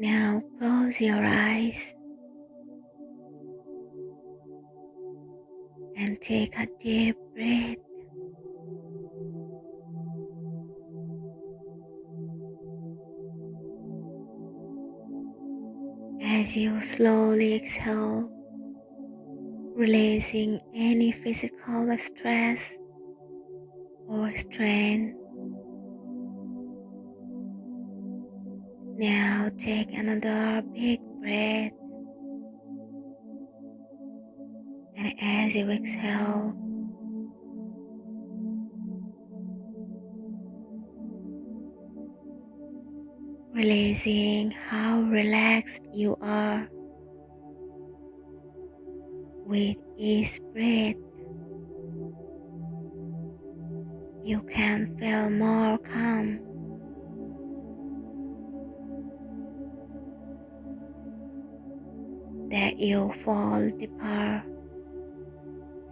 Now close your eyes and take a deep breath. As you slowly exhale, releasing any physical stress or strain. Now take another big breath. And as you exhale, releasing how relaxed you are with each breath. You can feel more calm. That you fall deeper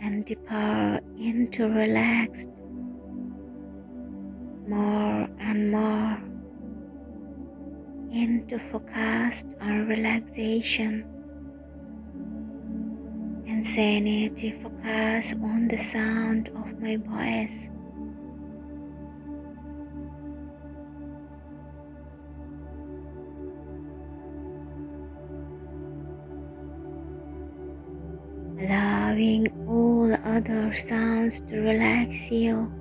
and deeper into relaxed more and more into focused on relaxation and sanity. Focus on the sound of my voice allowing all other sounds to relax you.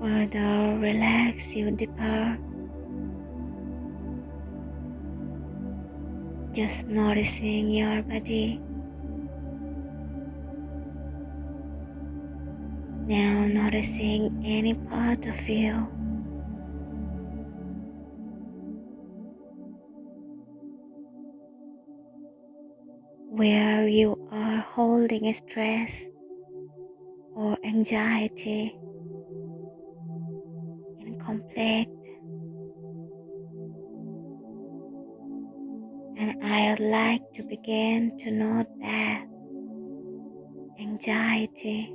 Further relax you deeper. Just noticing your body. Now noticing any part of you where you are holding stress or anxiety in conflict. And I would like to begin to note that anxiety,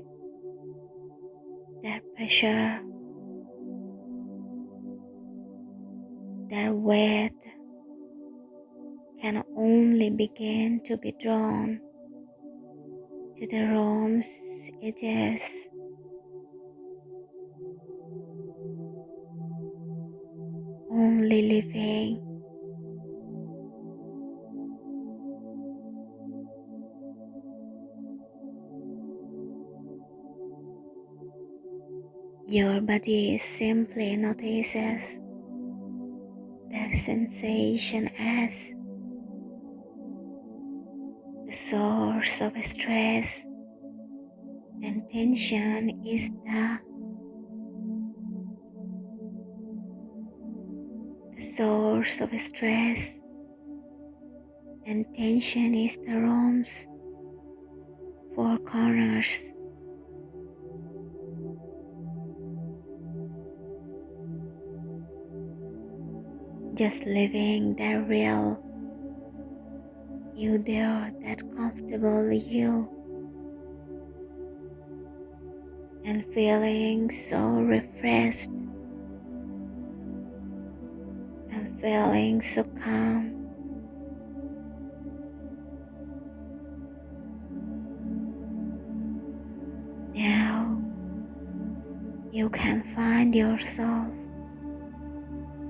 that pressure, that weight can only begin to be drawn to the room's edges. Only living Your body simply notices that sensation as source of stress and tension is the, the source of stress and tension is the room's four corners. Just living the real you there, that comfortable you, and feeling so refreshed and feeling so calm. Now you can find yourself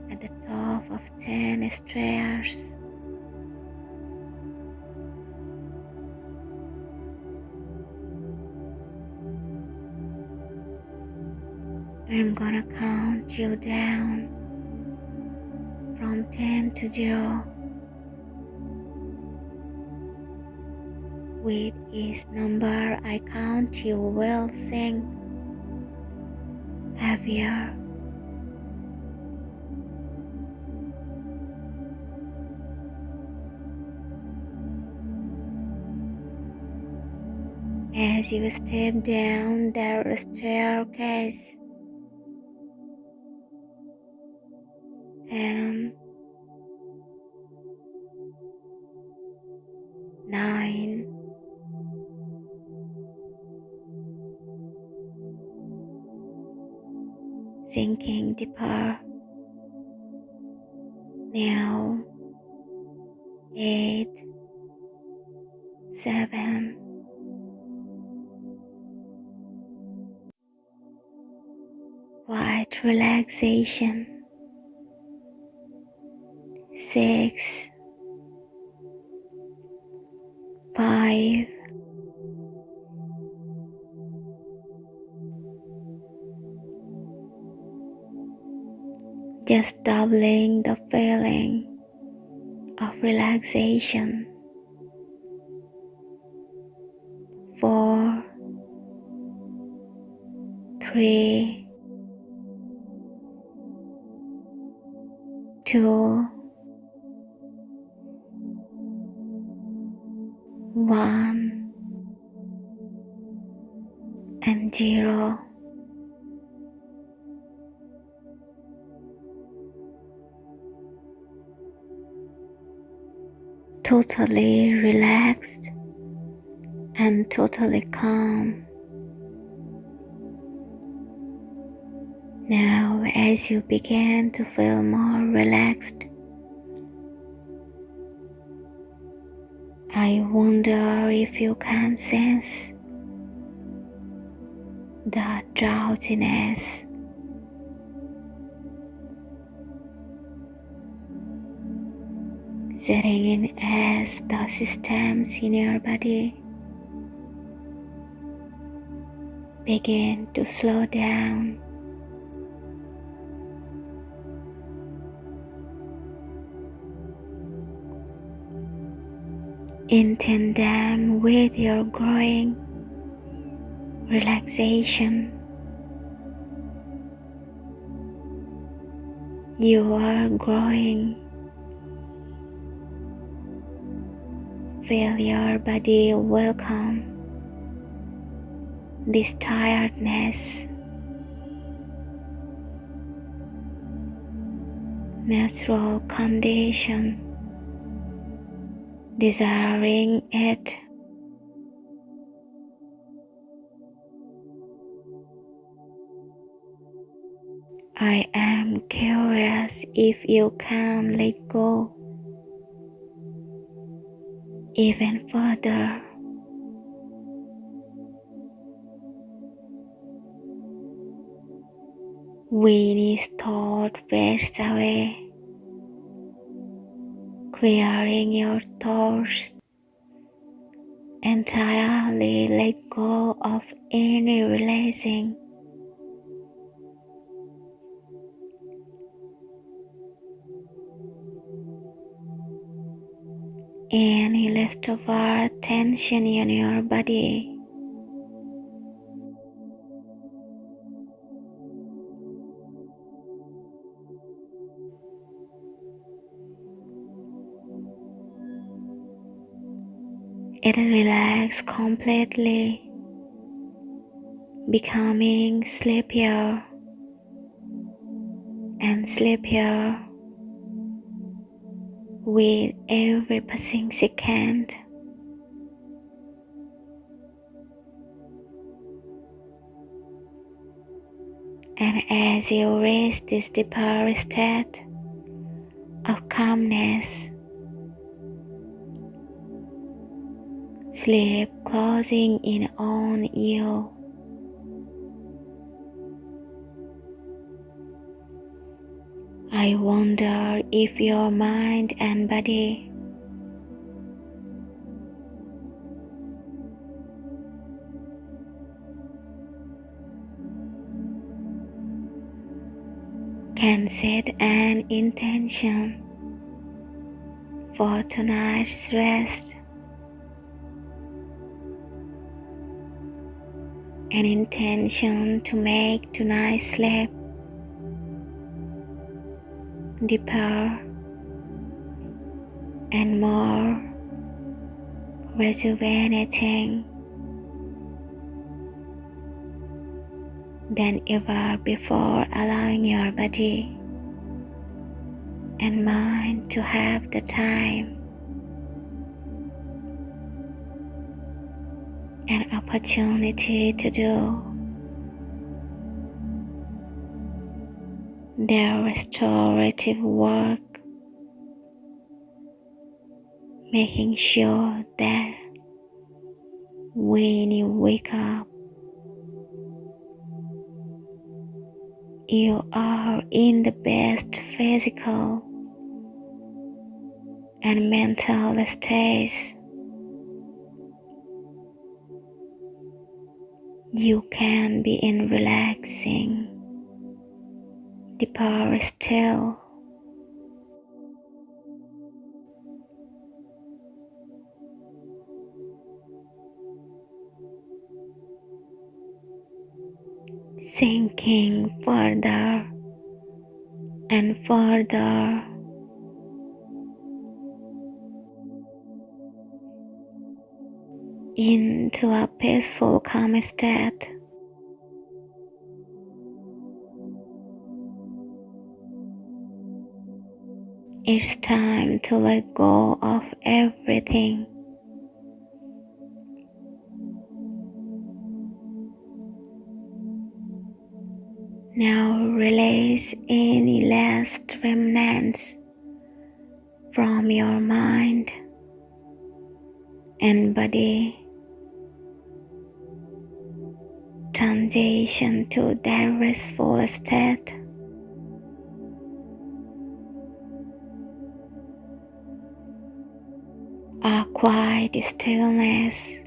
at the top of 10 stairs. I'm gonna count you down from 10 to 0. With each number I count, you will sink heavier. As you step down the staircase, and nine, sinking deeper now, eight, seven. white relaxation six, five, just doubling the feeling of relaxation. Four, three, two, zero. totally relaxed and totally calm. Now, as you begin to feel more relaxed, I wonder if you can sense the drowsiness. Setting in as the systems in your body. Begin to slow down. In tandem with your growing relaxation, you are growing Feel your body welcome this tiredness. Natural condition, desiring it. I am curious if you can let go even further. When his thought fades away, clearing your thoughts entirely let go of any releasing any leftover tension in your body. It relaxes completely, becoming sleepier and sleepier with every passing second. And as you reach this deeper state of calmness, sleep closing in on you. I wonder if your mind and body can set an intention for tonight's rest. An intention to make tonight's sleep deeper and more rejuvenating than ever before, allowing your body and mind to have the time and opportunity to do their restorative work, making sure that when you wake up, you are in the best physical and mental states. You can be in relaxing, deeper still. sinking further and further into a peaceful calm state. It's time to let go of everything. Now release any last remnants from your mind and body. Transition to that restful state. A quiet stillness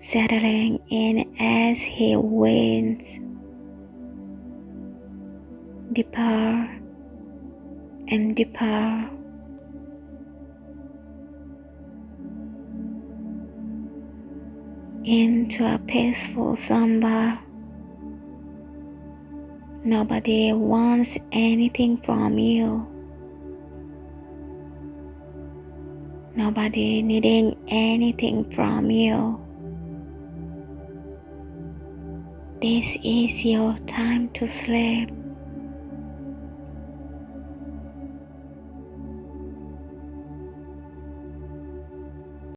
settling in as he wins deeper and deeper. into a peaceful slumber. Nobody wants anything from you. Nobody needing anything from you. This is your time to sleep.